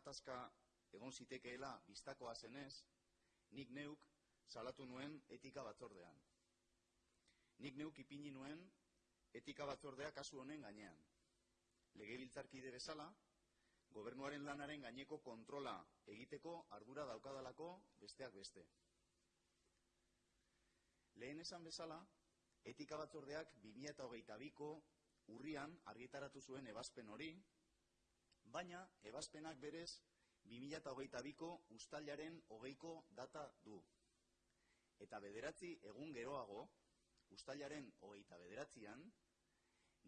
gatazka egon zitekeela biztakoa zenez, nik neuk salatu nuen etika batzordean. Nik neuk ipini nuen etika batzordea kasu honen gainean. Legebiltzarkide bezala, gobernuaren lanaren gaineko kontrola egiteko ardura daukadalako besteak beste. Lehen esan bezala, etika batzordeak 2008ko urrian argitaratu zuen ebazpen hori, baina ebazpenak berez 2008ko ustailaren hogeiko data du. Eta bederatzi egun geroago, ustailaren hogeita bederatzean,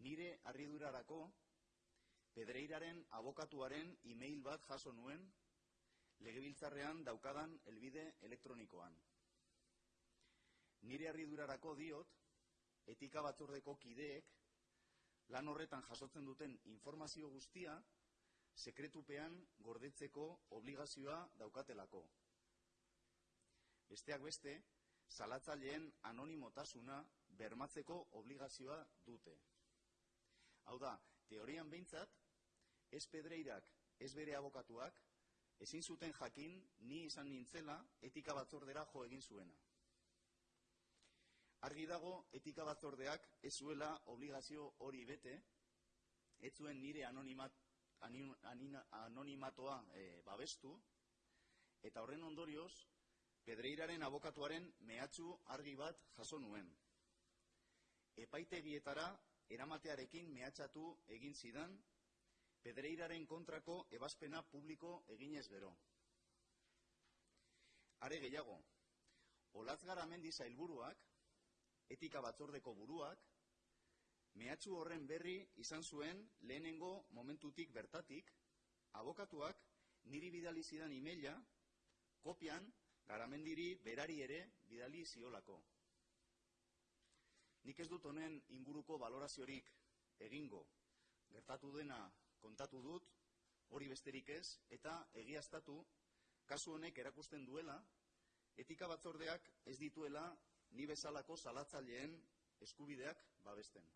nire arridurarako pedreiraren abokatuaren e-mail bat jaso nuen legebiltzarrean daukadan elbide elektronikoan. Nire arridurarako diot, etika batzordeko kideek lan horretan jasotzen duten informazio guztia sekretupean gordetzeko obligazioa daukatelako. Besteak beste, salatzaileen anonimotasuna bermatzeko obligazioa dute. Hau da, teorian behintzat, ez pedreirak, ez bere abokatuak, ezin zuten jakin ni izan nintzela etika batzordera jo egin zuena. Argi dago etika batzordeak ez zuela obligazio hori bete, ez zuen nire anonimat, anonimatoa e, babestu, eta horren ondorioz, pedreiraren abokatuaren mehatzu argi bat jaso nuen. Epaitegietara eramatearekin mehatxatu egin zidan, pedreiraren kontrako ebazpena publiko eginez bero. Are gehiago, Olaz Garamendi zailburuak, etika batzordeko buruak, mehatxu horren berri izan zuen lehenengo momentutik bertatik, abokatuak niri bidali zidan imeila, kopian, garamendiri berari ere bidali ziolako. Nik ez dut honen inguruko valoraziorik egingo, gertatu dena kontatu dut, hori besterik ez, eta egiaztatu, kasu honek erakusten duela, etika batzordeak ez dituela ni bezalako salatzaileen eskubideak babesten.